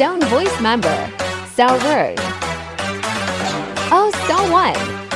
Stone voice member, So Rude. Oh, So what?